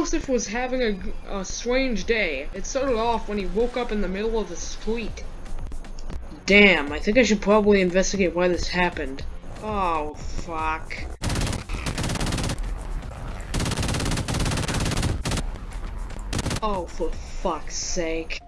Joseph was having a, a strange day. It started off when he woke up in the middle of the street. Damn, I think I should probably investigate why this happened. Oh, fuck. Oh, for fuck's sake.